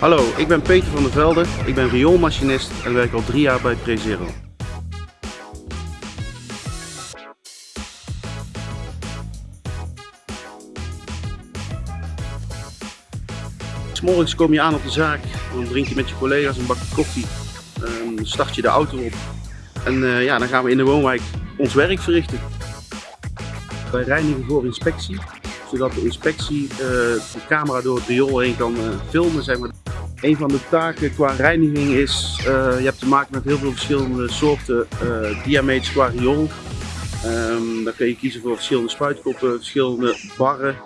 Hallo, ik ben Peter van der Velde. Ik ben rioolmachinist en werk al drie jaar bij Prezero. S'morgens kom je aan op de zaak, dan drink je met je collega's een bakje koffie, dan start je de auto op en eh, ja, dan gaan we in de woonwijk ons werk verrichten. Wij reinigen voor inspectie, zodat de inspectie uh, de camera door het riool heen kan uh, filmen. Zeg maar. Een van de taken qua reiniging is, je hebt te maken met heel veel verschillende soorten diameters qua riool. Um, dan kun je kiezen voor verschillende spuitkoppen, verschillende barren.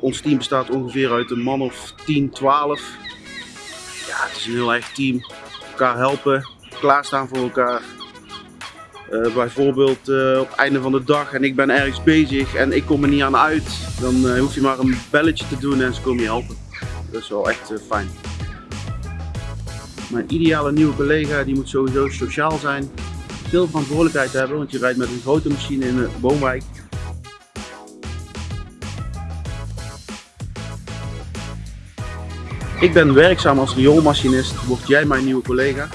Ons team bestaat ongeveer uit een man of 10, 12. Ja, het is een heel erg team. Elkaar helpen, klaarstaan voor elkaar. Uh, bijvoorbeeld uh, op het einde van de dag en ik ben ergens bezig en ik kom er niet aan uit, dan uh, hoef je maar een belletje te doen en ze komen je helpen. Dat is wel echt fijn. Mijn ideale nieuwe collega die moet sowieso sociaal zijn, veel verantwoordelijkheid hebben, want je rijdt met een grote machine in een woonwijk. Ik ben werkzaam als rioolmachinist, word jij mijn nieuwe collega?